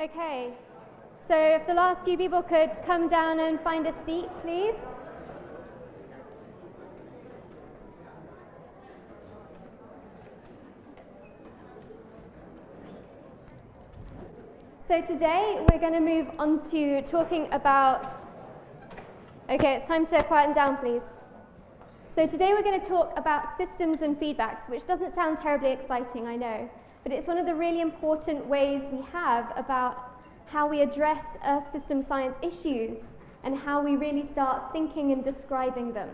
Okay, so if the last few people could come down and find a seat, please. So today we're going to move on to talking about. Okay, it's time to quieten down, please. So today we're going to talk about systems and feedbacks, which doesn't sound terribly exciting, I know, but it's one of the really important ways we have about how we address Earth system science issues and how we really start thinking and describing them.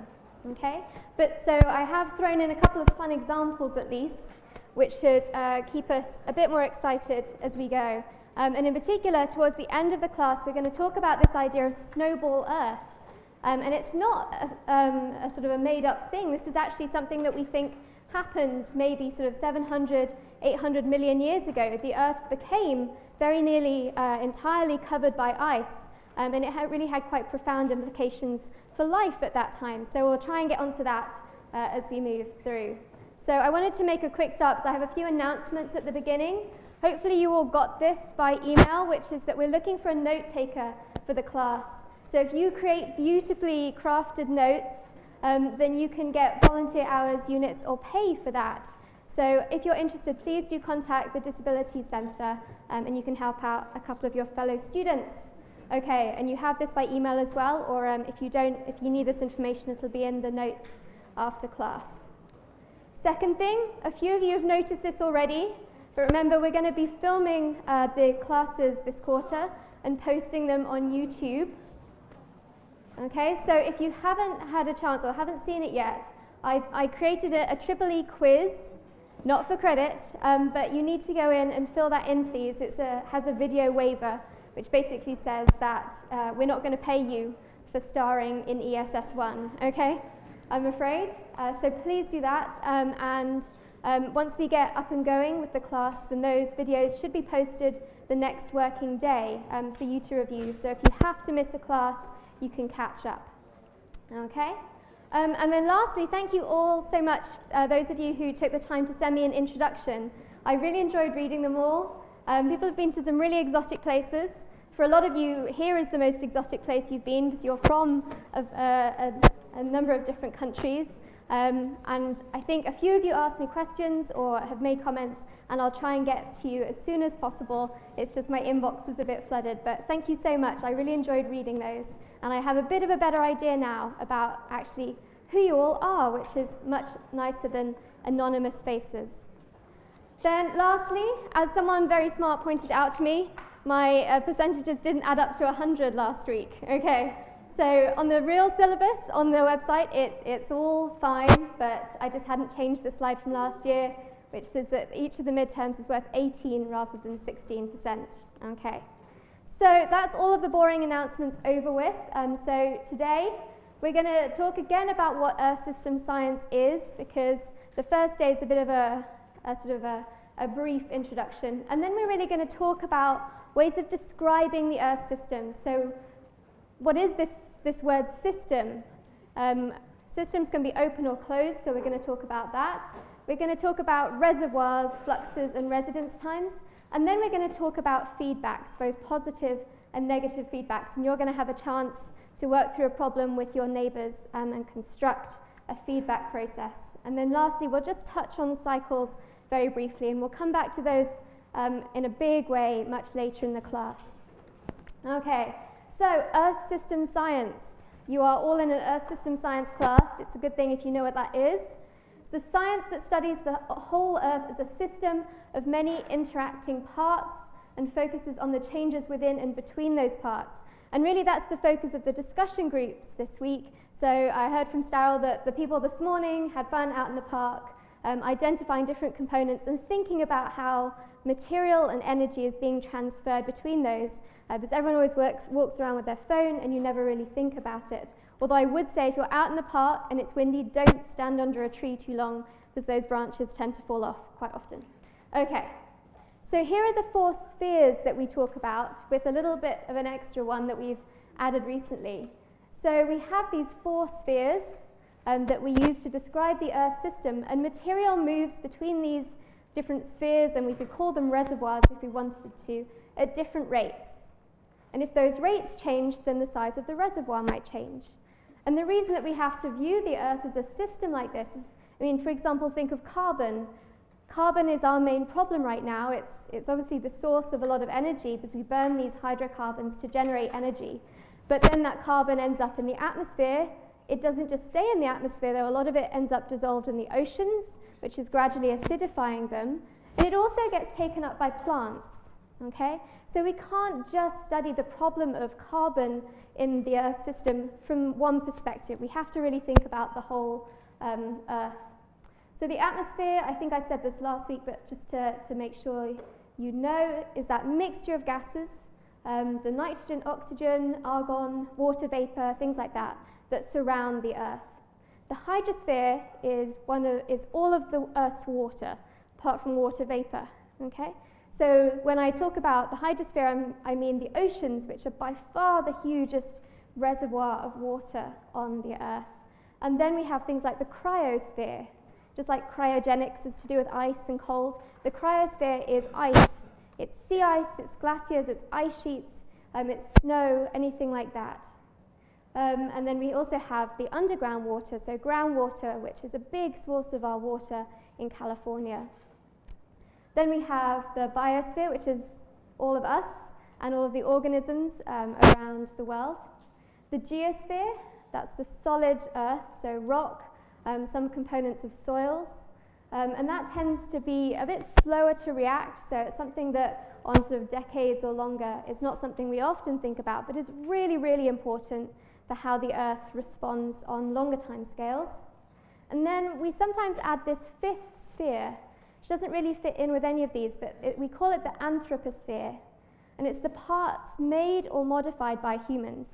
Okay? But so I have thrown in a couple of fun examples at least, which should uh, keep us a bit more excited as we go. Um, and in particular, towards the end of the class, we're going to talk about this idea of snowball Earth. Um, and it's not a, um, a sort of a made up thing. This is actually something that we think happened maybe sort of 700, 800 million years ago. The Earth became very nearly uh, entirely covered by ice. Um, and it had really had quite profound implications for life at that time. So we'll try and get onto that uh, as we move through. So I wanted to make a quick start because I have a few announcements at the beginning. Hopefully you all got this by email, which is that we're looking for a note taker for the class. So if you create beautifully crafted notes, um, then you can get volunteer hours, units, or pay for that. So if you're interested, please do contact the Disability Centre um, and you can help out a couple of your fellow students. Okay, and you have this by email as well, or um, if you don't, if you need this information, it'll be in the notes after class. Second thing, a few of you have noticed this already, but remember we're going to be filming uh, the classes this quarter and posting them on YouTube. Okay, so if you haven't had a chance or haven't seen it yet, I, I created a, a triple E quiz, not for credit, um, but you need to go in and fill that in, please. It has a video waiver, which basically says that uh, we're not going to pay you for starring in ESS1, okay? I'm afraid. Uh, so please do that, um, and um, once we get up and going with the class, then those videos should be posted the next working day um, for you to review. So if you have to miss a class, you can catch up. Okay? Um, and then lastly, thank you all so much, uh, those of you who took the time to send me an introduction. I really enjoyed reading them all. Um, people have been to some really exotic places. For a lot of you, here is the most exotic place you've been because you're from a, a, a, number of different countries. Um, and I think a few of you asked me questions or have made comments, and I'll try and get to you as soon as possible. It's just my inbox is a bit flooded, but thank you so much. I really enjoyed reading those. And I have a bit of a better idea now about actually who you all are, which is much nicer than anonymous faces. Then lastly, as someone very smart pointed out to me, my uh, percentages didn't add up to 100 last week. Okay, so on the real syllabus on the website, it, it's all fine, but I just hadn't changed the slide from last year, which says that each of the midterms is worth 18 rather than 16%. Okay. So that's all of the boring announcements over with. Um, so today we're going to talk again about what Earth system science is because the first day is a bit of a, a sort of a, a brief introduction. And then we're really going to talk about ways of describing the Earth system. So what is this this word system. Um, systems can be open or closed, so we're going to talk about that. We're going to talk about reservoirs, fluxes, and residence times. And then we're going to talk about feedbacks, both positive and negative feedbacks. And you're going to have a chance to work through a problem with your neighbours um, and construct a feedback process. And then lastly, we'll just touch on cycles very briefly, and we'll come back to those um, in a big way much later in the class. Okay, so, Earth System Science. You are all in an Earth System Science class. It's a good thing if you know what that is. The science that studies the whole Earth as a system of many interacting parts and focuses on the changes within and between those parts. And really that's the focus of the discussion groups this week. So I heard from Starrell that the people this morning had fun out in the park, um, identifying different components and thinking about how material and energy is being transferred between those uh, because everyone always works, walks around with their phone and you never really think about it. Although I would say if you're out in the park and it's windy, don't stand under a tree too long because those branches tend to fall off quite often. Okay, so here are the four spheres that we talk about with a little bit of an extra one that we've added recently. So we have these four spheres um, that we use to describe the Earth system and material moves between these different spheres, and we could call them reservoirs if we wanted to, at different rates. And if those rates change, then the size of the reservoir might change. And the reason that we have to view the Earth as a system like this is, I mean, for example, think of carbon. Carbon is our main problem right now. It's, it's obviously the source of a lot of energy because we burn these hydrocarbons to generate energy. But then that carbon ends up in the atmosphere. It doesn't just stay in the atmosphere, though. A lot of it ends up dissolved in the oceans, which is gradually acidifying them. And it also gets taken up by plants. Okay? So we can't just study the problem of carbon in the Earth system from one perspective. We have to really think about the whole um, Earth. So the atmosphere, I think I said this last week, but just to, to make sure you know, is that mixture of gases, um, the nitrogen, oxygen, argon, water vapor, things like that, that surround the Earth. The hydrosphere is, one of, is all of the Earth's water, apart from water vapor. Okay? So when I talk about the hydrosphere, I'm, i mean the oceans, which are by far the hugest reservoir of water on the Earth. And then we have things like the cryosphere. Just like cryogenics is to do with ice and cold, the cryosphere is ice. It's sea ice, it's glaciers, it's ice sheets, um, it's snow, anything like that. Um, and then we also have the underground water, so groundwater, which is a big source of our water in California. Then we have the biosphere, which is all of us and all of the organisms um, around the world. The geosphere, that's the solid earth, so rock, um, some components of soils. Um, and that tends to be a bit slower to react, so it's something that on sort of decades or longer is not something we often think about, but is really, really important for how the earth responds on longer time scales. And then we sometimes add this fifth sphere, which doesn't really fit in with any of these, but it, we call it the anthroposphere. And it's the parts made or modified by humans.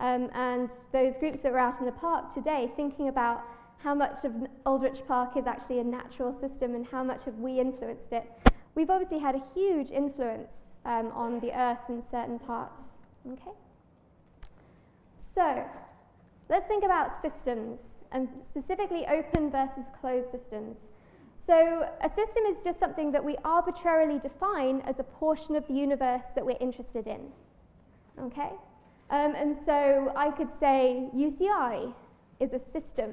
Um, and those groups that were out in the park today thinking about how much of Aldrich Park is actually a natural system and how much have we influenced it. We've obviously had a huge influence um, on the Earth in certain parts. Okay? So, let's think about systems, and specifically open versus closed systems. So a system is just something that we arbitrarily define as a portion of the universe that we're interested in. Okay? Um, and so I could say UCI is a system.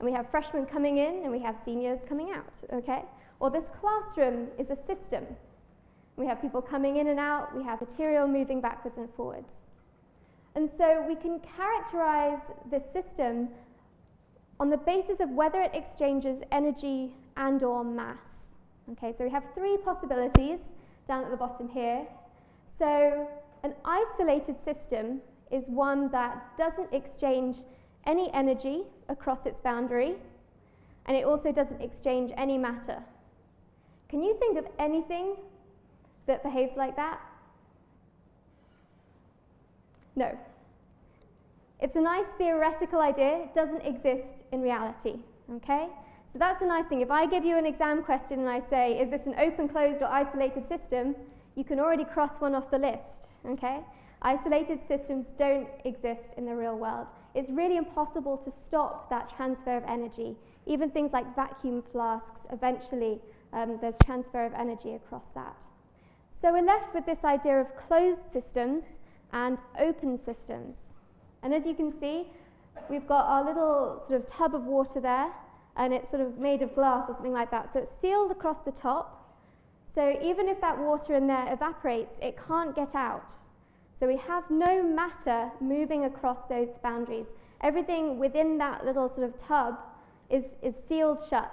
And we have freshmen coming in and we have seniors coming out. Okay? Or this classroom is a system. We have people coming in and out, we have material moving backwards and forwards. And so we can characterize this system on the basis of whether it exchanges energy and or mass. Okay, so we have three possibilities down at the bottom here. So an isolated system is one that doesn't exchange any energy across its boundary, and it also doesn't exchange any matter. Can you think of anything that behaves like that? No. It's a nice theoretical idea, it doesn't exist in reality, okay? So that's the nice thing. If I give you an exam question and I say, is this an open, closed, or isolated system, you can already cross one off the list, okay? Isolated systems don't exist in the real world. It's really impossible to stop that transfer of energy. Even things like vacuum flasks, eventually um, there's transfer of energy across that. So we're left with this idea of closed systems and open systems. And as you can see, we've got our little sort of tub of water there, and it's sort of made of glass or something like that. So it's sealed across the top. So even if that water in there evaporates, it can't get out. So we have no matter moving across those boundaries. Everything within that little sort of tub is, is sealed shut.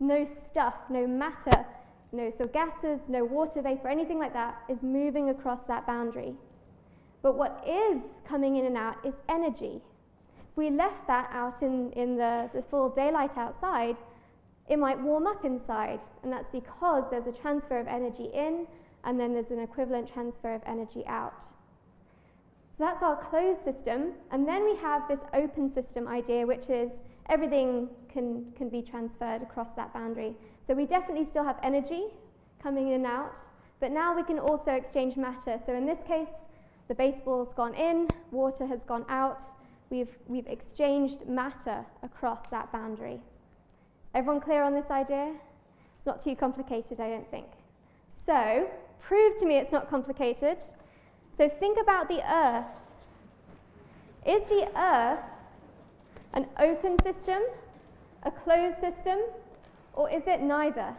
No stuff, no matter, no so gases, no water vapor, anything like that is moving across that boundary. But what is coming in and out is energy we left that out in, in the, the full daylight outside, it might warm up inside. And that's because there's a transfer of energy in, and then there's an equivalent transfer of energy out. So that's our closed system. And then we have this open system idea, which is everything can, can be transferred across that boundary. So we definitely still have energy coming in and out, but now we can also exchange matter. So in this case, the baseball's gone in, water has gone out, we've, we've exchanged matter across that boundary. Everyone clear on this idea? It's not too complicated, I don't think. So, prove to me it's not complicated. So, think about the Earth. Is the Earth an open system, a closed system, or is it neither?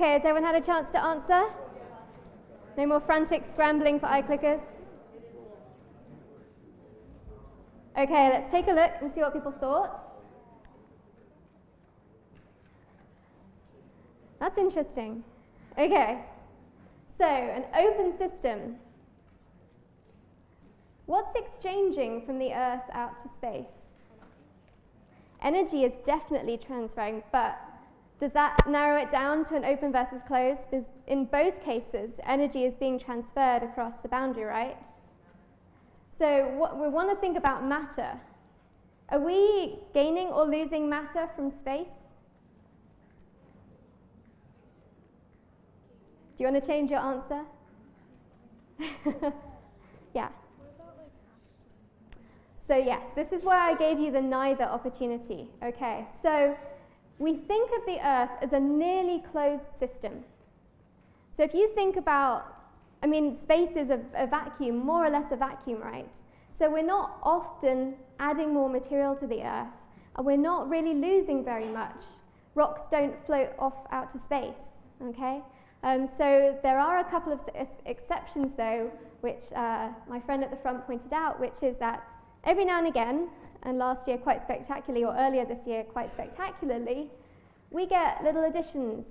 Okay, has everyone had a chance to answer? No more frantic scrambling for iClickers? Okay, let's take a look and see what people thought. That's interesting. Okay, so an open system. What's exchanging from the Earth out to space? Energy is definitely transferring, but does that narrow it down to an open versus closed? Because in both cases, energy is being transferred across the boundary, right? So what we want to think about matter. Are we gaining or losing matter from space? Do you want to change your answer? yeah. So yes, this is why I gave you the neither opportunity. Okay, so we think of the Earth as a nearly closed system. So if you think about, I mean, space is a, a vacuum, more or less a vacuum, right? So we're not often adding more material to the Earth, and we're not really losing very much. Rocks don't float off out to space, okay? Um, so there are a couple of exceptions, though, which uh, my friend at the front pointed out, which is that every now and again, and last year quite spectacularly, or earlier this year quite spectacularly, we get little additions.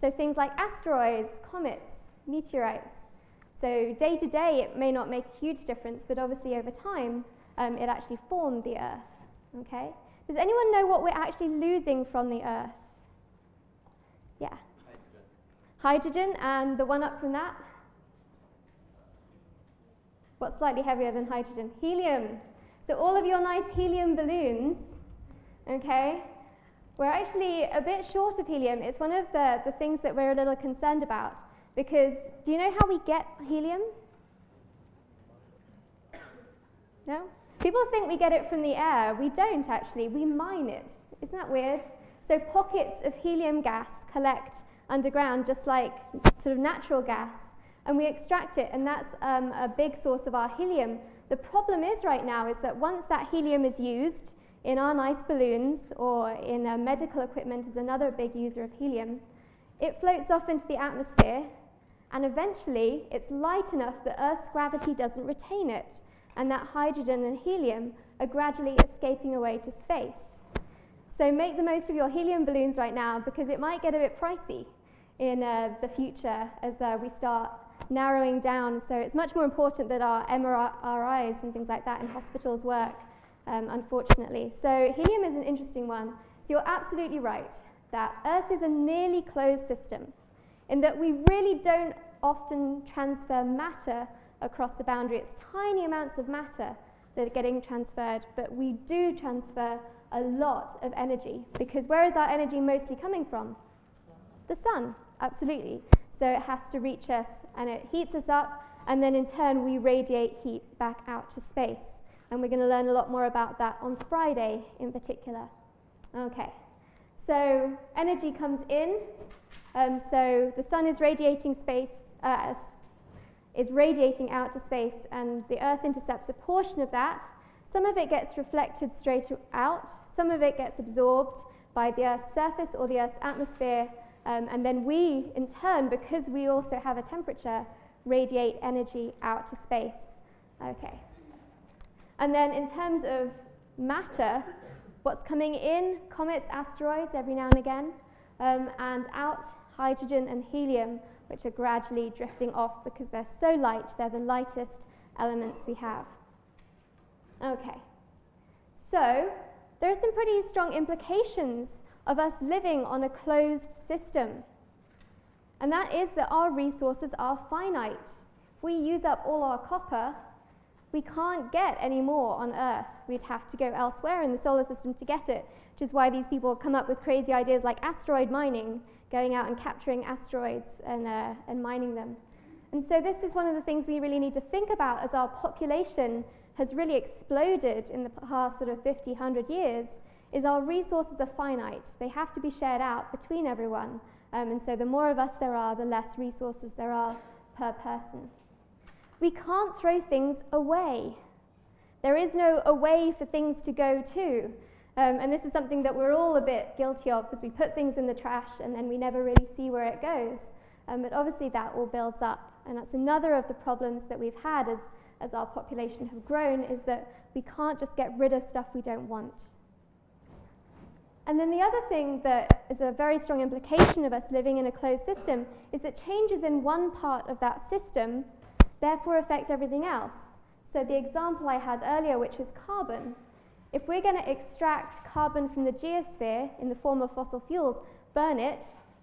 So things like asteroids, comets, meteorites. So day to day, it may not make a huge difference, but obviously over time, um, it actually formed the Earth. Okay? Does anyone know what we're actually losing from the Earth? Yeah. Hydrogen. Hydrogen, and the one up from that? What's slightly heavier than hydrogen? Helium. So all of your nice helium balloons, okay, we're actually a bit short of helium. It's one of the, the things that we're a little concerned about because do you know how we get helium? No? People think we get it from the air. We don't actually. We mine it. Isn't that weird? So pockets of helium gas collect underground just like sort of natural gas and we extract it and that's um, a big source of our helium the problem is right now is that once that helium is used in our nice balloons or in uh, medical equipment is another big user of helium, it floats off into the atmosphere and eventually it's light enough that Earth's gravity doesn't retain it and that hydrogen and helium are gradually escaping away to space. So make the most of your helium balloons right now because it might get a bit pricey in uh, the future as uh, we start narrowing down. So it's much more important that our MRIs and things like that in hospitals work, um, unfortunately. So helium is an interesting one. So you're absolutely right that Earth is a nearly closed system in that we really don't often transfer matter across the boundary. It's tiny amounts of matter that are getting transferred, but we do transfer a lot of energy because where is our energy mostly coming from? The sun, absolutely. So it has to reach us and it heats us up, and then in turn we radiate heat back out to space. And we're going to learn a lot more about that on Friday in particular. Okay, so energy comes in. Um, so the sun is radiating space, uh, is radiating out to space, and the Earth intercepts a portion of that. Some of it gets reflected straight out, some of it gets absorbed by the Earth's surface or the Earth's atmosphere, um, and then we, in turn, because we also have a temperature, radiate energy out to space. Okay. And then in terms of matter, what's coming in, comets, asteroids every now and again, um, and out, hydrogen and helium, which are gradually drifting off because they're so light, they're the lightest elements we have. Okay. So there are some pretty strong implications of us living on a closed system. And that is that our resources are finite. If we use up all our copper, we can't get any more on Earth. We'd have to go elsewhere in the solar system to get it, which is why these people come up with crazy ideas like asteroid mining, going out and capturing asteroids and, uh, and mining them. And so this is one of the things we really need to think about as our population has really exploded in the past sort of 50, 100 years, is our resources are finite. They have to be shared out between everyone. Um, and so the more of us there are, the less resources there are per person. We can't throw things away. There is no away for things to go to. Um, and this is something that we're all a bit guilty of because we put things in the trash and then we never really see where it goes. Um, but obviously that all builds up. And that's another of the problems that we've had as, as our population have grown is that we can't just get rid of stuff we don't want. And then the other thing that is a very strong implication of us living in a closed system is that changes in one part of that system therefore affect everything else. So the example I had earlier, which was carbon, if we're going to extract carbon from the geosphere in the form of fossil fuels, burn it,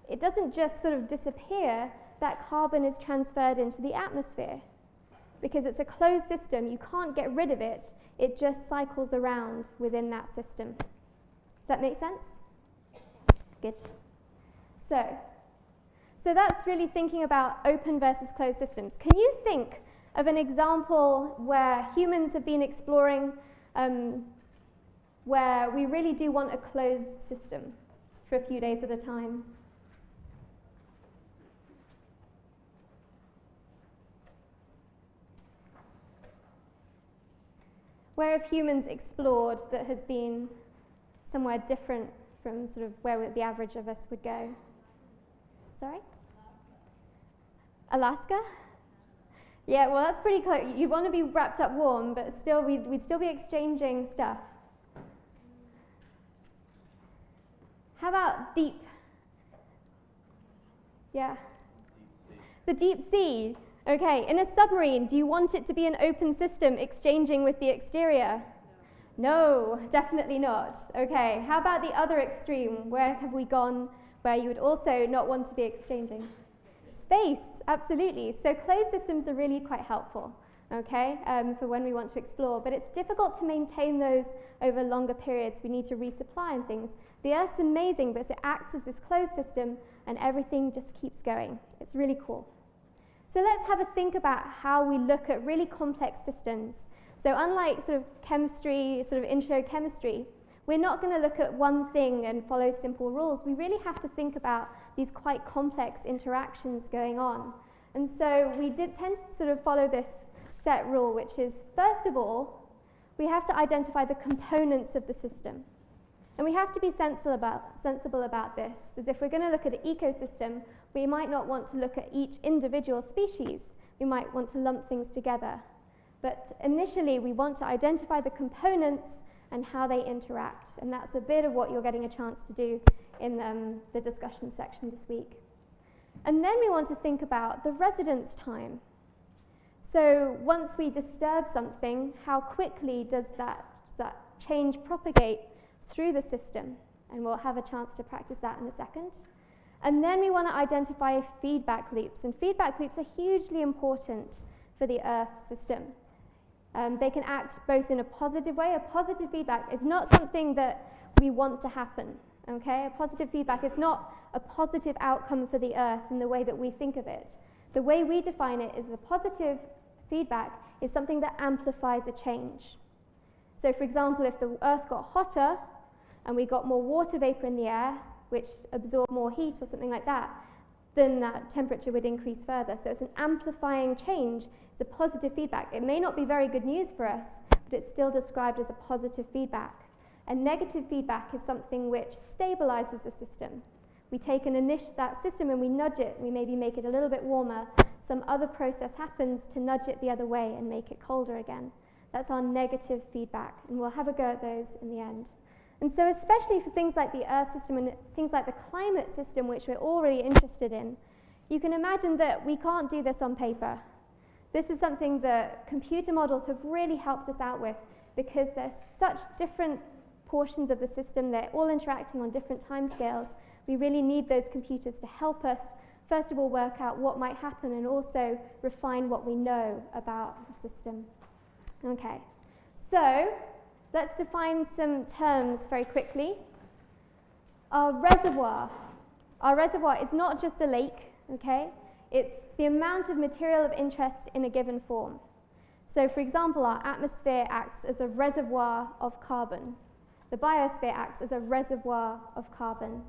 it doesn't just sort of disappear, that carbon is transferred into the atmosphere. Because it's a closed system, you can't get rid of it, it just cycles around within that system that make sense? Good. So, so that's really thinking about open versus closed systems. Can you think of an example where humans have been exploring um, where we really do want a closed system for a few days at a time? Where have humans explored that has been somewhere different from sort of where the average of us would go. Sorry? Alaska? Yeah, well, that's pretty close. You'd want to be wrapped up warm, but still, we'd, we'd still be exchanging stuff. How about deep? Yeah. Deep the deep sea. Okay, in a submarine, do you want it to be an open system exchanging with the exterior? No, definitely not. Okay, how about the other extreme? Where have we gone where you would also not want to be exchanging? Space, absolutely. So closed systems are really quite helpful, okay, um, for when we want to explore. But it's difficult to maintain those over longer periods. We need to resupply and things. The Earth's amazing, but it acts as this closed system and everything just keeps going. It's really cool. So let's have a think about how we look at really complex systems so unlike sort of chemistry, sort of intro chemistry, we're not going to look at one thing and follow simple rules. We really have to think about these quite complex interactions going on. And so we did tend to sort of follow this set rule, which is, first of all, we have to identify the components of the system. And we have to be sensible about, sensible about this, because if we're going to look at an ecosystem, we might not want to look at each individual species. We might want to lump things together. But initially, we want to identify the components and how they interact. And that's a bit of what you're getting a chance to do in um, the discussion section this week. And then we want to think about the residence time. So once we disturb something, how quickly does that, that change propagate through the system? And we'll have a chance to practice that in a second. And then we want to identify feedback loops. And feedback loops are hugely important for the Earth system. Um, they can act both in a positive way. A positive feedback is not something that we want to happen. Okay, a positive feedback is not a positive outcome for the earth in the way that we think of it. The way we define it is the positive feedback is something that amplifies a change. So, for example, if the earth got hotter and we got more water vapor in the air, which absorbed more heat or something like that, then that temperature would increase further. So it's an amplifying change. It's a positive feedback. It may not be very good news for us, but it's still described as a positive feedback. And negative feedback is something which stabilizes the system. We take an init- that system and we nudge it. We maybe make it a little bit warmer. Some other process happens to nudge it the other way and make it colder again. That's our negative feedback, and we'll have a go at those in the end. And so, especially for things like the Earth system and things like the climate system, which we're already interested in, you can imagine that we can't do this on paper. This is something that computer models have really helped us out with because there's such different portions of the system, they're all interacting on different timescales. We really need those computers to help us, first of all, work out what might happen and also refine what we know about the system. Okay, so let's define some terms very quickly. Our reservoir. Our reservoir is not just a lake, okay? It's the amount of material of interest in a given form. So, for example, our atmosphere acts as a reservoir of carbon. The biosphere acts as a reservoir of carbon.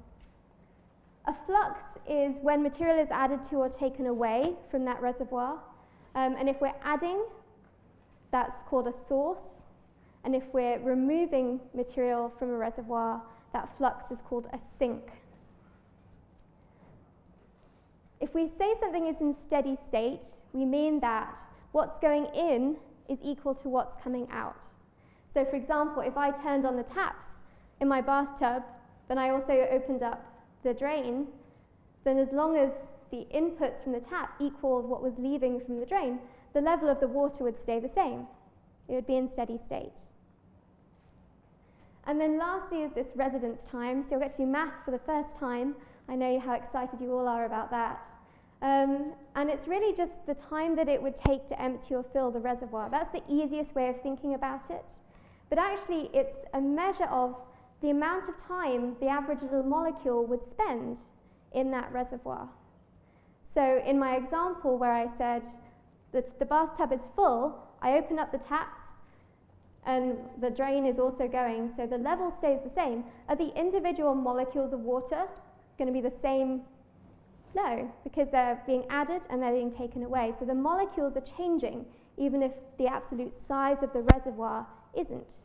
A flux is when material is added to or taken away from that reservoir. Um, and if we're adding, that's called a source. And if we're removing material from a reservoir, that flux is called a sink. If we say something is in steady state, we mean that what's going in is equal to what's coming out. So for example, if I turned on the taps in my bathtub, then I also opened up the drain, then as long as the inputs from the tap equaled what was leaving from the drain, the level of the water would stay the same. It would be in steady state. And then lastly is this residence time. So you'll get to do math for the first time. I know how excited you all are about that. Um, and it's really just the time that it would take to empty or fill the reservoir. That's the easiest way of thinking about it. But actually, it's a measure of the amount of time the average little molecule would spend in that reservoir. So in my example where I said that the bathtub is full, I open up the taps and the drain is also going, so the level stays the same. Are the individual molecules of water going to be the same no, because they're being added and they're being taken away. So the molecules are changing, even if the absolute size of the reservoir isn't.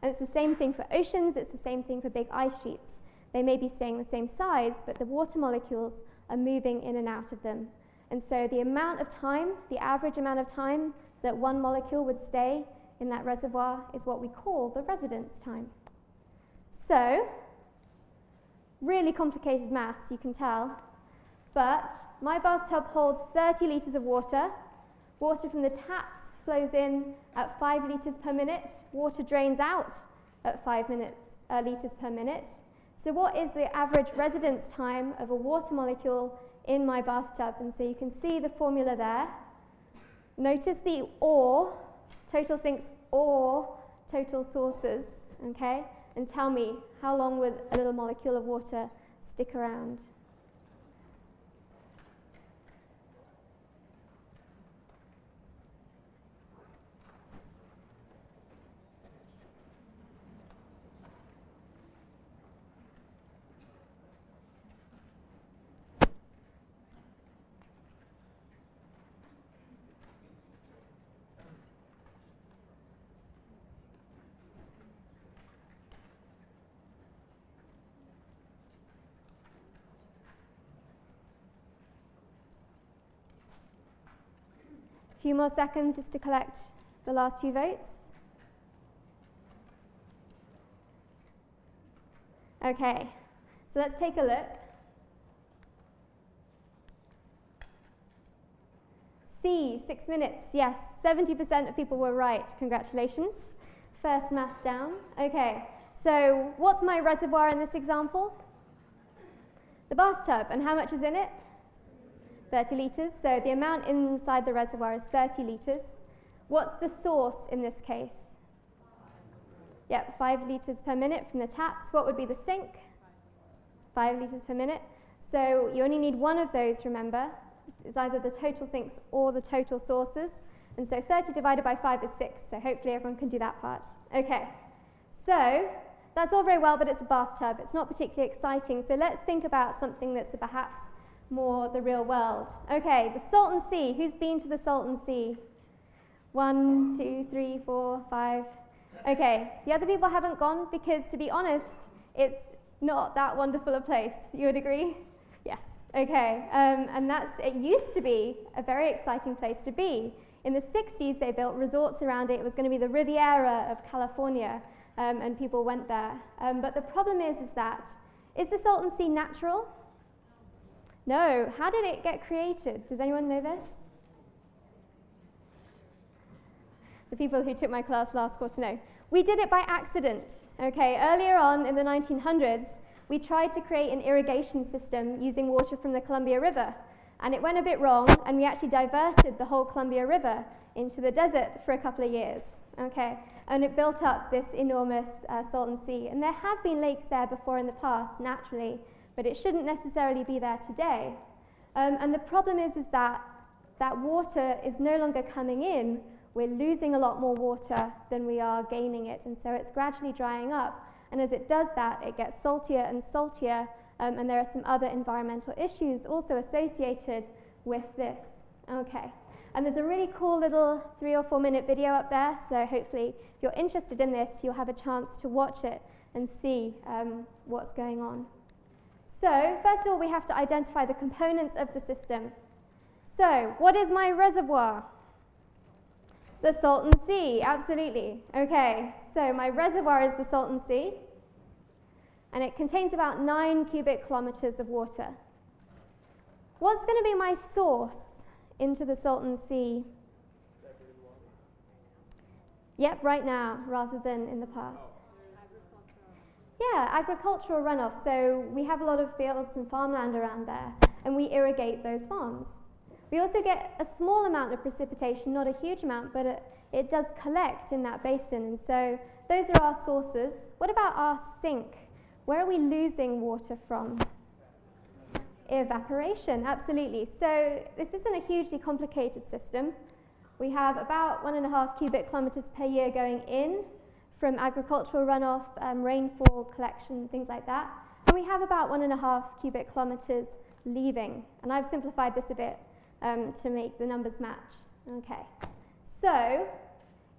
And it's the same thing for oceans, it's the same thing for big ice sheets. They may be staying the same size, but the water molecules are moving in and out of them. And so the amount of time, the average amount of time that one molecule would stay in that reservoir is what we call the residence time. So, really complicated maths, you can tell. But my bathtub holds 30 litres of water. Water from the taps flows in at 5 litres per minute. Water drains out at 5 minutes, uh, litres per minute. So what is the average residence time of a water molecule in my bathtub? And so you can see the formula there. Notice the or, total sinks or total sources, okay? And tell me how long would a little molecule of water stick around? Few more seconds just to collect the last few votes. Okay, so let's take a look. C, six minutes, yes, 70% of people were right, congratulations. First math down. Okay, so what's my reservoir in this example? The bathtub, and how much is in it? 30 litres. So the amount inside the reservoir is 30 litres. What's the source in this case? Yep, 5 litres per minute from the taps. What would be the sink? 5 litres per minute. So you only need one of those, remember. It's either the total sinks or the total sources. And so 30 divided by 5 is 6. So hopefully everyone can do that part. Okay, so that's all very well, but it's a bathtub. It's not particularly exciting. So let's think about something that's perhaps more the real world. Okay, the Salton Sea. Who's been to the Salton Sea? One, two, three, four, five. Okay, the other people haven't gone because, to be honest, it's not that wonderful a place. You would agree? Yes. Okay, um, and that's it used to be a very exciting place to be. In the 60s, they built resorts around it. It was going to be the Riviera of California, um, and people went there. Um, but the problem is, is that is the Salton Sea natural? No. How did it get created? Does anyone know this? The people who took my class last quarter know. We did it by accident. Okay, earlier on in the 1900s, we tried to create an irrigation system using water from the Columbia River, and it went a bit wrong, and we actually diverted the whole Columbia River into the desert for a couple of years. Okay, and it built up this enormous uh, Salton Sea. And there have been lakes there before in the past, naturally, but it shouldn't necessarily be there today. Um, and the problem is, is that that water is no longer coming in. We're losing a lot more water than we are gaining it, and so it's gradually drying up. And as it does that, it gets saltier and saltier, um, and there are some other environmental issues also associated with this. Okay. And there's a really cool little three or four minute video up there, so hopefully if you're interested in this, you'll have a chance to watch it and see um, what's going on. So first of all, we have to identify the components of the system. So what is my reservoir? The Salton Sea, absolutely. Okay, so my reservoir is the Salton Sea, and it contains about 9 cubic kilometers of water. What's going to be my source into the Salton Sea? Yep, right now, rather than in the past. Yeah, agricultural runoff. So we have a lot of fields and farmland around there, and we irrigate those farms. We also get a small amount of precipitation, not a huge amount, but it, it does collect in that basin, and so those are our sources. What about our sink? Where are we losing water from? Evaporation, absolutely. So this isn't a hugely complicated system. We have about one and a half cubic kilometers per year going in from agricultural runoff, um, rainfall collection, things like that. And we have about one and a half cubic kilometers leaving. And I've simplified this a bit um, to make the numbers match. Okay. So,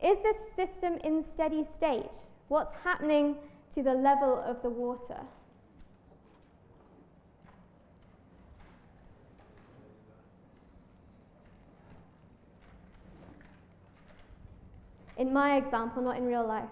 is this system in steady state? What's happening to the level of the water? In my example, not in real life.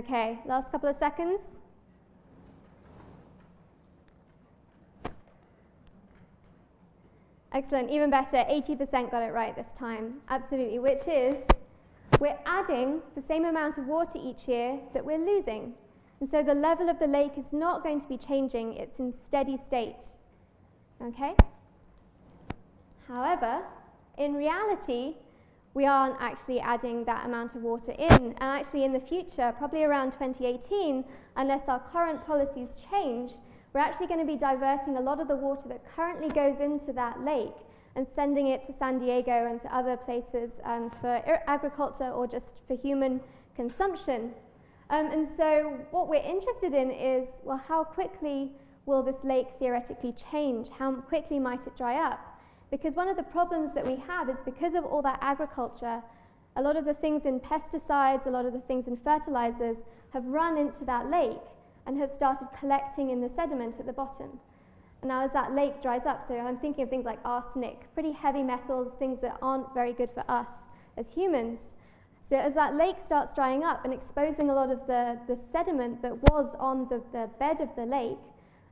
Okay, last couple of seconds. Excellent, even better, 80% got it right this time. Absolutely, which is we're adding the same amount of water each year that we're losing. And so the level of the lake is not going to be changing, it's in steady state. Okay? However, in reality, we aren't actually adding that amount of water in. And actually in the future, probably around 2018, unless our current policies change, we're actually going to be diverting a lot of the water that currently goes into that lake and sending it to San Diego and to other places um, for agriculture or just for human consumption. Um, and so what we're interested in is, well, how quickly will this lake theoretically change? How quickly might it dry up? Because one of the problems that we have is because of all that agriculture, a lot of the things in pesticides, a lot of the things in fertilizers have run into that lake and have started collecting in the sediment at the bottom. And now as that lake dries up, so I'm thinking of things like arsenic, pretty heavy metals, things that aren't very good for us as humans. So as that lake starts drying up and exposing a lot of the, the sediment that was on the, the bed of the lake,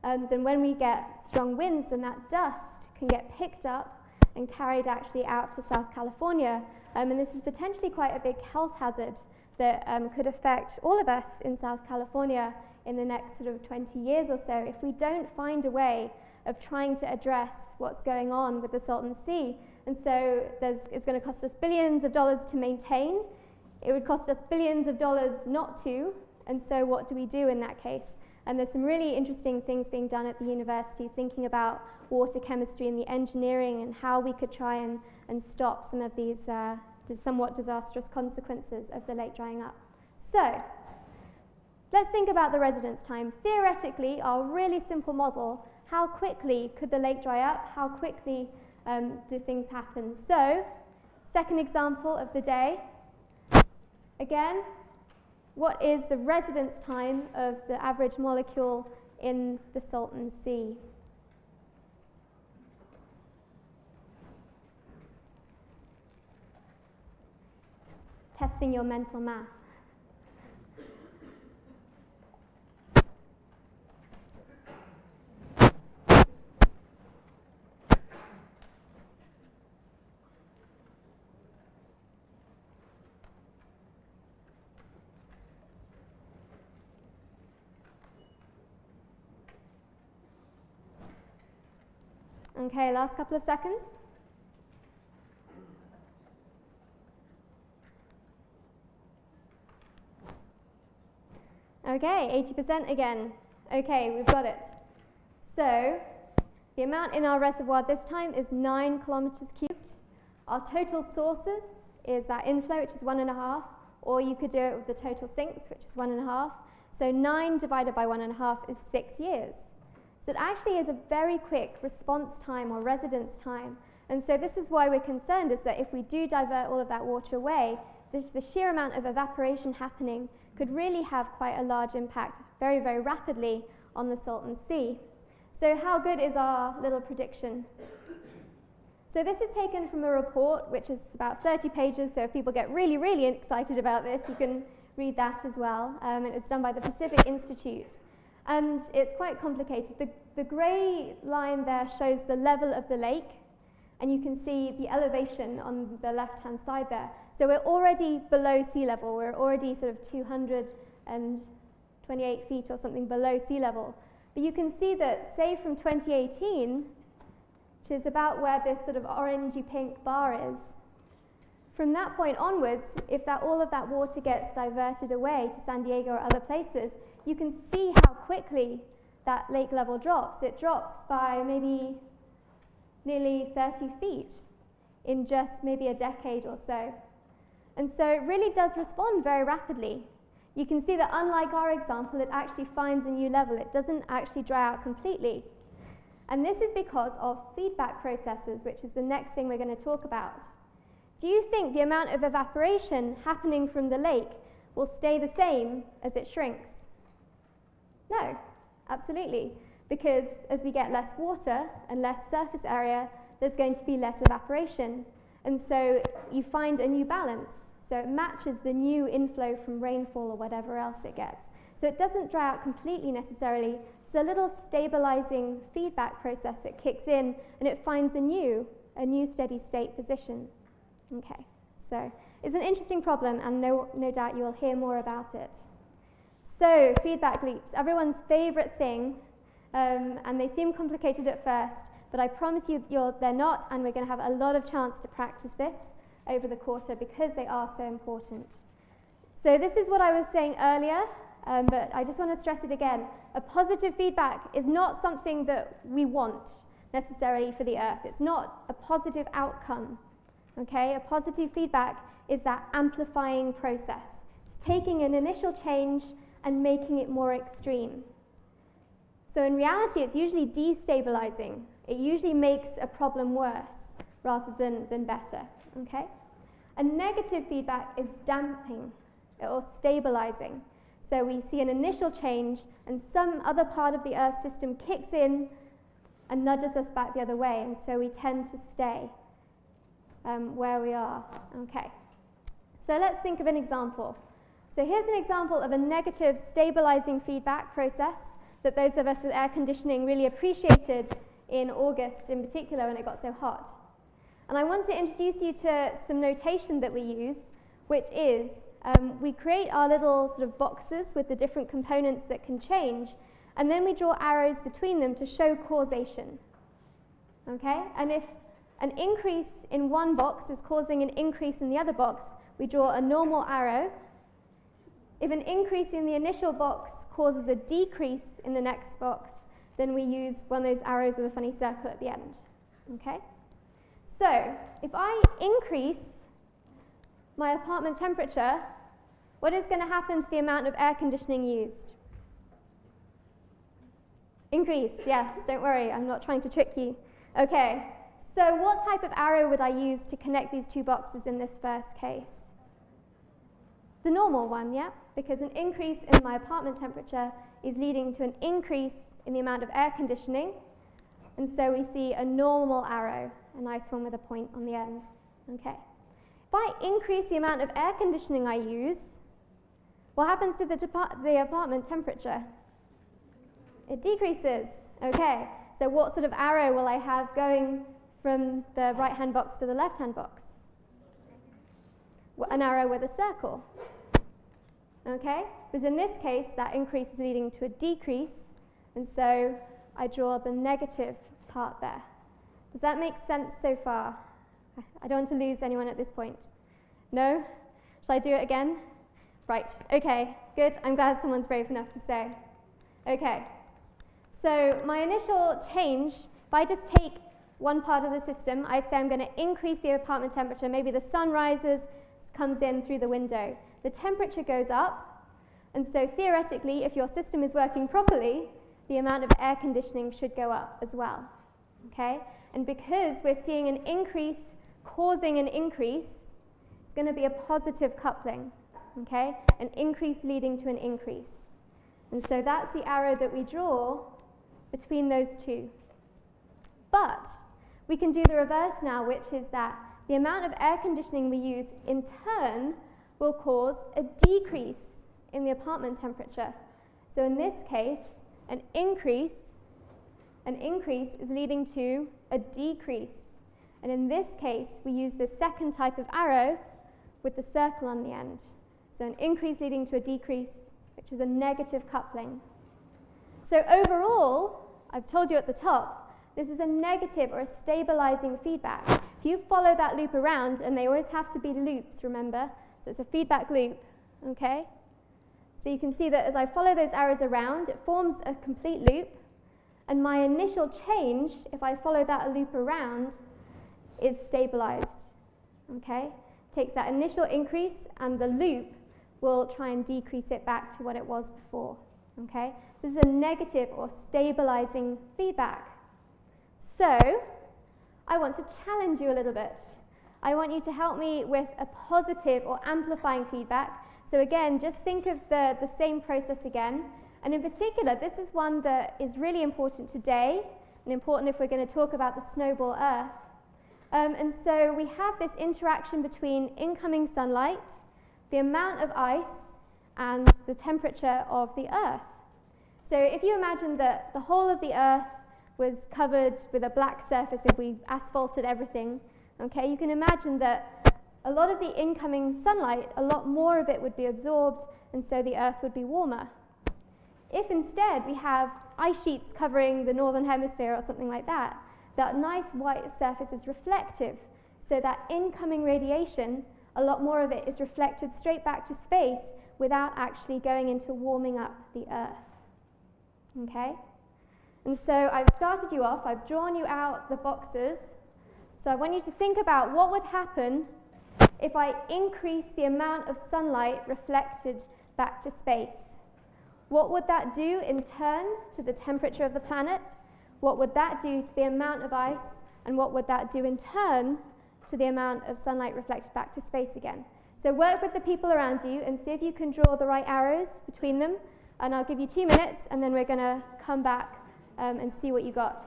um, then when we get strong winds, then that dust can get picked up and carried actually out to South California. Um, and this is potentially quite a big health hazard that um, could affect all of us in South California in the next sort of 20 years or so if we don't find a way of trying to address what's going on with the Salton Sea. And so it's going to cost us billions of dollars to maintain. It would cost us billions of dollars not to. And so what do we do in that case? And there's some really interesting things being done at the university thinking about water chemistry and the engineering and how we could try and, and stop some of these uh, somewhat disastrous consequences of the lake drying up. So, let's think about the residence time. Theoretically, our really simple model, how quickly could the lake dry up? How quickly um, do things happen? So, second example of the day. Again, what is the residence time of the average molecule in the Salton Sea? Testing your mental math. Okay, last couple of seconds. Okay, 80% again. Okay, we've got it. So, the amount in our reservoir this time is 9 kilometers cubed. Our total sources is that inflow, which is 1.5, or you could do it with the total sinks, which is 1.5. So 9 divided by 1.5 is 6 years. So it actually is a very quick response time or residence time. And so this is why we're concerned is that if we do divert all of that water away, the, the sheer amount of evaporation happening could really have quite a large impact very, very rapidly on the Salton Sea. So how good is our little prediction? So this is taken from a report which is about 30 pages, so if people get really, really excited about this, you can read that as well. Um, it was done by the Pacific Institute. And it's quite complicated. The, the grey line there shows the level of the lake, and you can see the elevation on the left-hand side there. So we're already below sea level. We're already sort of 228 feet or something below sea level. But you can see that, say from 2018, which is about where this sort of orangey pink bar is, from that point onwards, if that, all of that water gets diverted away to San Diego or other places, you can see how quickly that lake level drops. It drops by maybe nearly 30 feet in just maybe a decade or so. And so it really does respond very rapidly. You can see that unlike our example, it actually finds a new level. It doesn't actually dry out completely. And this is because of feedback processes, which is the next thing we're going to talk about. Do you think the amount of evaporation happening from the lake will stay the same as it shrinks? No, absolutely. Because as we get less water and less surface area, there's going to be less evaporation. And so you find a new balance. So it matches the new inflow from rainfall or whatever else it gets. So it doesn't dry out completely necessarily. There's a little stabilizing feedback process that kicks in and it finds a new, a new steady state position. Okay, so it's an interesting problem and no, no doubt you will hear more about it. So, feedback loops, everyone's favorite thing, um, and they seem complicated at first, but I promise you they're not, and we're going to have a lot of chance to practice this over the quarter because they are so important. So, this is what I was saying earlier, um, but I just want to stress it again. A positive feedback is not something that we want necessarily for the earth, it's not a positive outcome. Okay, a positive feedback is that amplifying process. It's taking an initial change and making it more extreme. So in reality, it's usually destabilizing. It usually makes a problem worse rather than, than better, okay? A negative feedback is damping or stabilizing. So we see an initial change and some other part of the Earth system kicks in and nudges us back the other way, and so we tend to stay um, where we are, okay? So let's think of an example. So here's an example of a negative stabilizing feedback process that those of us with air conditioning really appreciated in August in particular when it got so hot. And I want to introduce you to some notation that we use, which is um, we create our little sort of boxes with the different components that can change, and then we draw arrows between them to show causation. Okay? And if an increase in one box is causing an increase in the other box, we draw a normal arrow if an increase in the initial box causes a decrease in the next box, then we use one of those arrows with a funny circle at the end. Okay? So, if I increase my apartment temperature, what is going to happen to the amount of air conditioning used? Increase, yes, don't worry, I'm not trying to trick you. Okay, so what type of arrow would I use to connect these two boxes in this first case? The normal one, yeah? Because an increase in my apartment temperature is leading to an increase in the amount of air conditioning. And so we see a normal arrow, a nice one with a point on the end. Okay. If I increase the amount of air conditioning I use, what happens to the, the apartment temperature? It decreases. Okay, so what sort of arrow will I have going from the right hand box to the left hand box? An arrow with a circle. Okay, because in this case that increase is leading to a decrease, and so I draw the negative part there. Does that make sense so far? I don't want to lose anyone at this point. No? Shall I do it again? Right, okay, good. I'm glad someone's brave enough to say. Okay, so my initial change, if I just take one part of the system, I say I'm going to increase the apartment temperature. Maybe the sun rises, comes in through the window. The temperature goes up, and so theoretically, if your system is working properly, the amount of air conditioning should go up as well. Okay? And because we're seeing an increase causing an increase, it's going to be a positive coupling okay? An increase leading to an increase. And so that's the arrow that we draw between those two. But we can do the reverse now, which is that the amount of air conditioning we use in turn will cause a decrease in the apartment temperature. So in this case, an increase, an increase is leading to a decrease. And in this case, we use the second type of arrow with the circle on the end. So an increase leading to a decrease, which is a negative coupling. So overall, I've told you at the top, this is a negative or a stabilizing feedback. If you follow that loop around, and they always have to be loops, remember? So it's a feedback loop, okay? So you can see that as I follow those arrows around, it forms a complete loop. And my initial change, if I follow that loop around, is stabilized, okay? Takes that initial increase and the loop we'll try and decrease it back to what it was before. Okay? This is a negative or stabilizing feedback. So, I want to challenge you a little bit. I want you to help me with a positive or amplifying feedback. So again, just think of the, the same process again. And in particular, this is one that is really important today and important if we're going to talk about the snowball Earth. Um, and so we have this interaction between incoming sunlight the amount of ice and the temperature of the Earth. So if you imagine that the whole of the Earth was covered with a black surface if we asphalted everything, okay, you can imagine that a lot of the incoming sunlight, a lot more of it would be absorbed, and so the Earth would be warmer. If instead we have ice sheets covering the northern hemisphere or something like that, that nice white surface is reflective, so that incoming radiation a lot more of it is reflected straight back to space without actually going into warming up the Earth. Okay? And so I've started you off, I've drawn you out the boxes. So I want you to think about what would happen if I increase the amount of sunlight reflected back to space. What would that do in turn to the temperature of the planet? What would that do to the amount of ice? And what would that do in turn to the amount of sunlight reflected back to space again. So work with the people around you and see if you can draw the right arrows between them. And I'll give you two minutes and then we're going to come back um, and see what you got.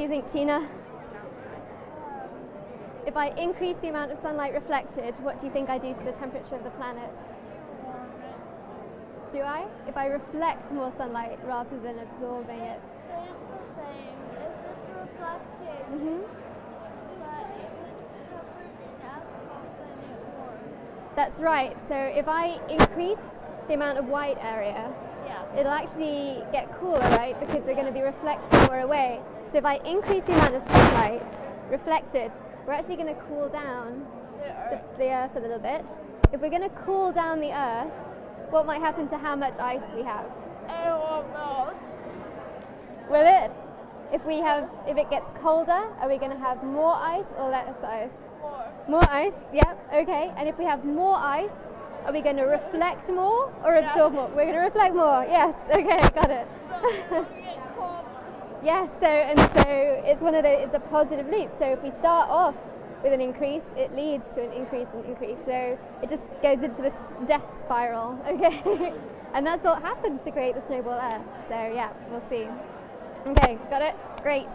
Do you think, Tina? If I increase the amount of sunlight reflected, what do you think I do to the temperature of the planet? Do I? If I reflect more sunlight rather than absorbing it? Stays the same. It's reflected, Mm -hmm. but if it's covered in asphalt, then it warms. That's right. So if I increase the amount of white area, Yeah. it'll actually get cooler, right? Because we're going to be reflecting more away. So if I increase the amount of sunlight reflected, we're actually going to cool down the, the Earth a little bit. If we're going to cool down the Earth, what might happen to how much ice we have? It will melt. Will it? If we have, if it gets colder, are we going to have more ice or less ice? More. More ice, yep, okay. And if we have more ice, are we going to reflect more or Yeah. absorb more? We're going to reflect more, yes, okay, got it. Yes, so, and so it's one of the, it's a positive loop. So if we start off with an increase, it leads to an increase and increase. So it just goes into this death spiral, okay? and that's what happened to create the snowball Earth. So yeah, we'll see. Okay, got it? Great.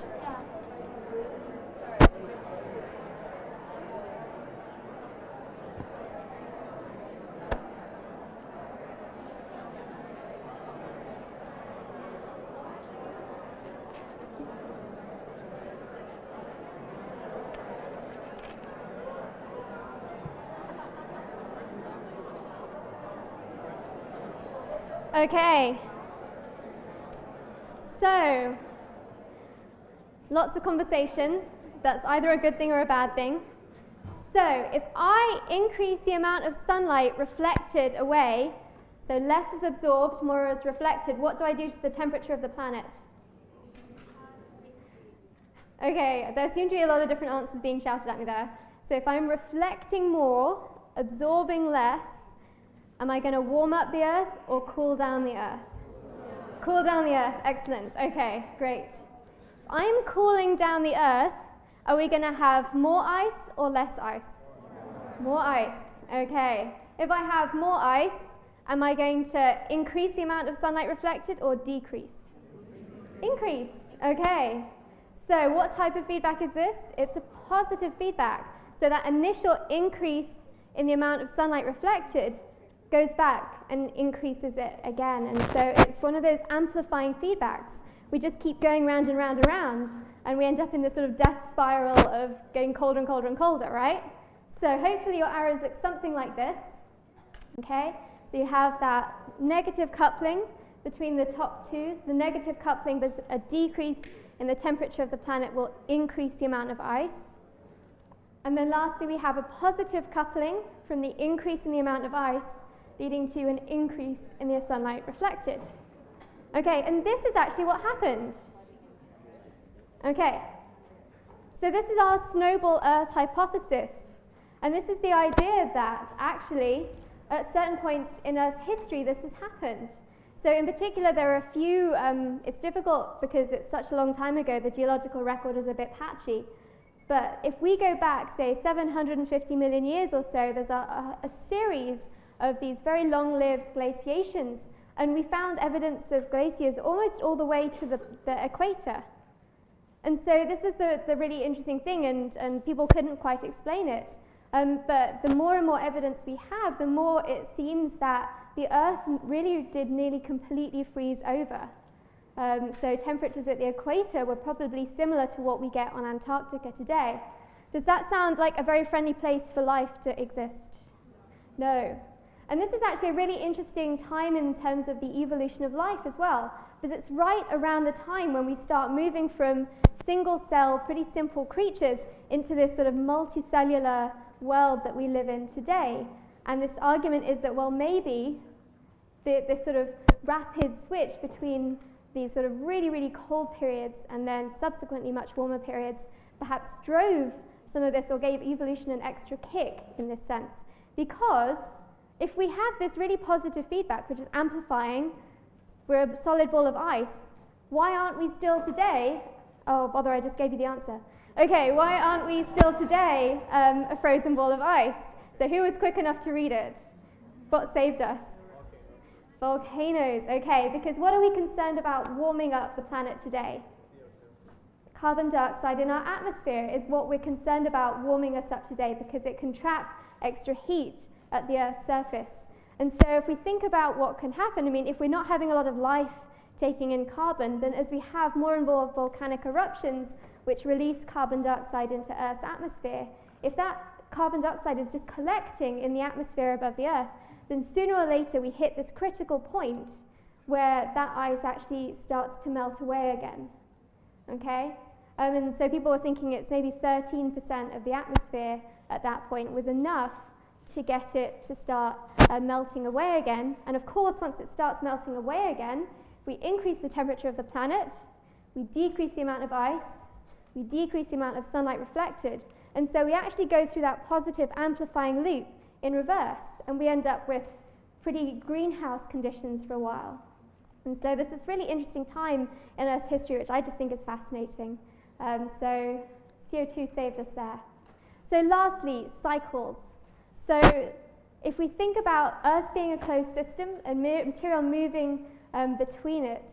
Okay. So, lots of conversation. That's either a good thing or a bad thing. So, if I increase the amount of sunlight reflected away, so less is absorbed, more is reflected, what do I do to the temperature of the planet? Okay, there seem to be a lot of different answers being shouted at me there. So, if I'm reflecting more, absorbing less, Am I going to warm up the earth or cool down the earth? Cool down the earth, excellent. Okay, great. I'm cooling down the earth. Are we going to have more ice or less ice? More ice, okay. If I have more ice, am I going to increase the amount of sunlight reflected or decrease? Increase, okay. So, what type of feedback is this? It's a positive feedback. So, that initial increase in the amount of sunlight reflected goes back and increases it again. And so it's one of those amplifying feedbacks. We just keep going round and round and round, and we end up in this sort of death spiral of getting colder and colder and colder, right? So hopefully your arrows look something like this. Okay? So you have that negative coupling between the top two. The negative coupling with a decrease in the temperature of the planet will increase the amount of ice. And then lastly, we have a positive coupling from the increase in the amount of ice leading to an increase in the sunlight reflected. Okay, and this is actually what happened. Okay, so this is our snowball Earth hypothesis. And this is the idea that actually, at certain points in Earth's history, this has happened. So, in particular, there are a few, um, it's difficult because it's such a long time ago, the geological record is a bit patchy. But if we go back, say, 750 million years or so, there's a, a, a series of these very long-lived glaciations, and we found evidence of glaciers almost all the way to the, the equator. And so this was the, the really interesting thing, and, and people couldn't quite explain it. Um, but the more and more evidence we have, the more it seems that the Earth really did nearly completely freeze over. Um, so temperatures at the equator were probably similar to what we get on Antarctica today. Does that sound like a very friendly place for life to exist? No. And this is actually a really interesting time in terms of the evolution of life as well, because it's right around the time when we start moving from single cell, pretty simple creatures into this sort of multicellular world that we live in today. And this argument is that, well, maybe the, this sort of rapid switch between these sort of really, really cold periods and then subsequently much warmer periods perhaps drove some of this or gave evolution an extra kick in this sense. Because if we have this really positive feedback, which is amplifying, we're a solid ball of ice, why aren't we still today? Oh, bother, I just gave you the answer. Okay, why aren't we still today um, a frozen ball of ice? So, who was quick enough to read it? What saved us? Volcanoes. Okay, because what are we concerned about warming up the planet today? Carbon dioxide in our atmosphere is what we're concerned about warming us up today because it can trap extra heat at the Earth's surface. And so, if we think about what can happen, I mean, if we're not having a lot of life taking in carbon, then as we have more and more volcanic eruptions which release carbon dioxide into Earth's atmosphere, if that carbon dioxide is just collecting in the atmosphere above the Earth, then sooner or later we hit this critical point where that ice actually starts to melt away again. Okay? Um, and so people were thinking it's maybe 13% of the atmosphere at that point was enough to get it to start uh, melting away again. And of course, once it starts melting away again, we increase the temperature of the planet, we decrease the amount of ice, we decrease the amount of sunlight reflected, and so we actually go through that positive amplifying loop in reverse, and we end up with pretty greenhouse conditions for a while. And so this is really interesting time in Earth's history, which I just think is fascinating. Um, so CO2 saved us there. So lastly, cycles. So if we think about Earth being a closed system and material moving um, between it,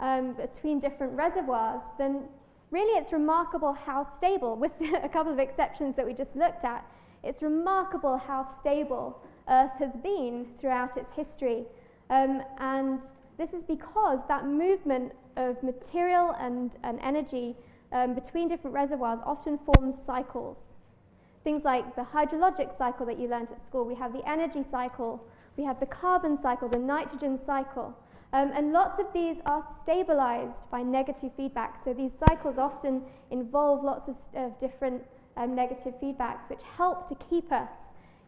um, between different reservoirs, then really it's remarkable how stable, with a couple of exceptions that we just looked at, it's remarkable how stable Earth has been throughout its history. Um, and this is because that movement of material and, and energy um, between different reservoirs often forms cycles. Things like the hydrologic cycle that you learned at school, we have the energy cycle, we have the carbon cycle, the nitrogen cycle. Um, and lots of these are stabilized by negative feedback. So these cycles often involve lots of, uh, different um, negative feedbacks, which help to keep us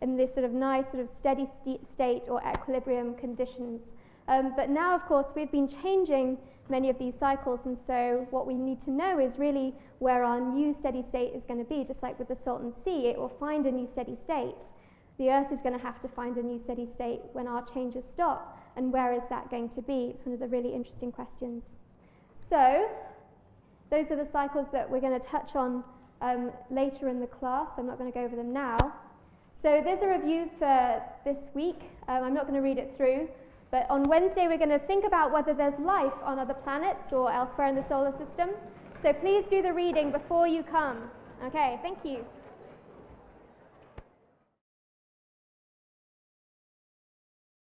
in this sort of nice sort of steady st state or equilibrium conditions. Um, but now, of course, we've been changing many of these cycles, and so what we need to know is really where our new steady state is going to be. Just like with the Salton Sea, it will find a new steady state. The Earth is going to have to find a new steady state when our changes stop, and where is that going to be? It's one of the really interesting questions. So, those are the cycles that we're going to touch on um, later in the class. I'm not going to go over them now. So there's a review for this week. Um, I'm not going to read it through, but on Wednesday we're going to think about whether there's life on other planets or elsewhere in the solar system. So please do the reading before you come. Okay, thank you.